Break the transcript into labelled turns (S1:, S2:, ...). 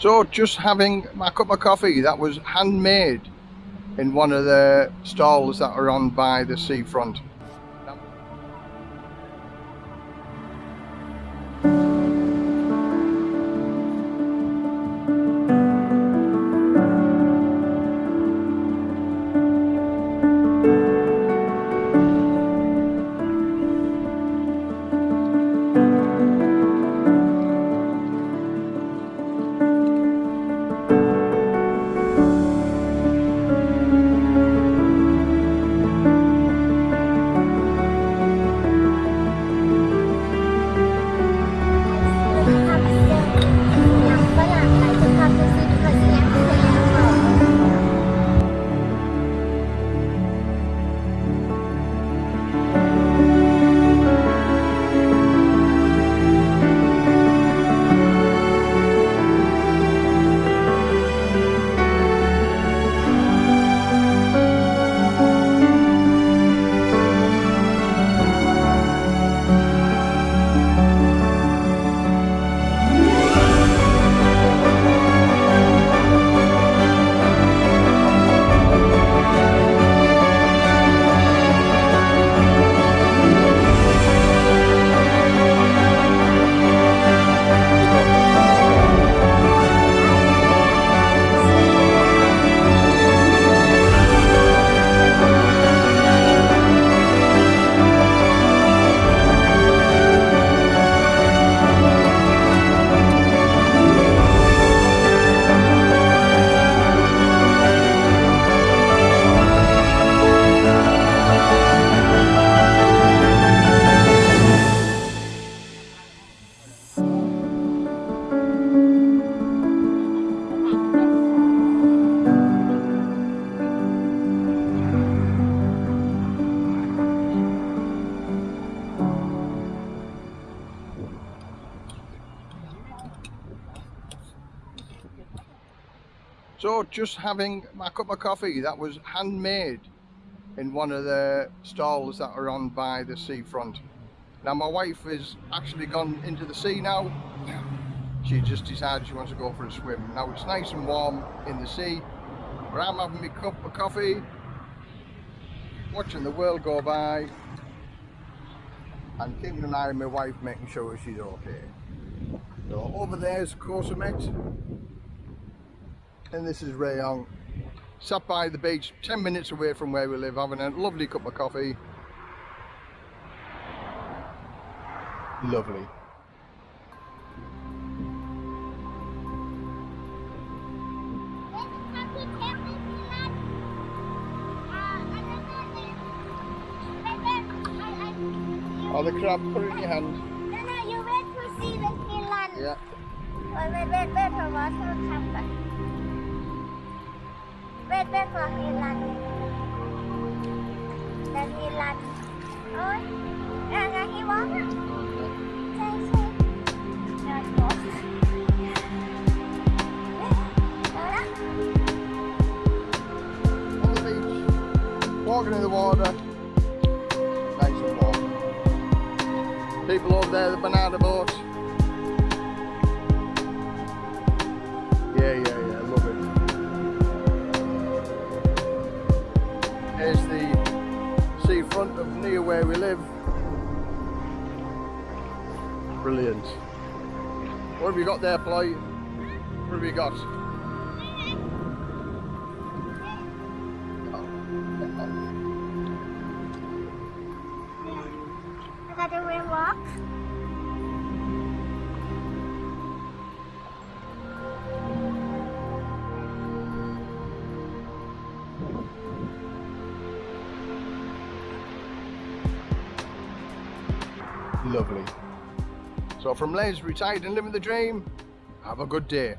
S1: So just having my cup of coffee that was handmade in one of the stalls that are on by the seafront. So just having my cup of coffee that was handmade in one of the stalls that are on by the seafront. Now my wife has actually gone into the sea now. She just decided she wants to go for a swim. Now it's nice and warm in the sea. But I'm having my cup of coffee, watching the world go by and keeping an eye on my wife making sure she's okay. So over there's Koh Samet and this is Rayong. Sat by the beach 10 minutes away from where we live having a lovely cup of coffee. Lovely. Oh, the crab, put it in your hand.
S2: No, no, you wait to see the Finland.
S1: Yeah.
S2: Wait, wait, wait, wait for happen. Wait, wait for Finland. The Finland. Ôi,
S1: walking in the water, nice and warm. People over there, the banana boat. Here's the seafront of near where we live. Brilliant. What have you got there, Fly? What have you got?
S2: I got a real walk.
S1: Lovely. So from Les, retired and living the dream, have a good day.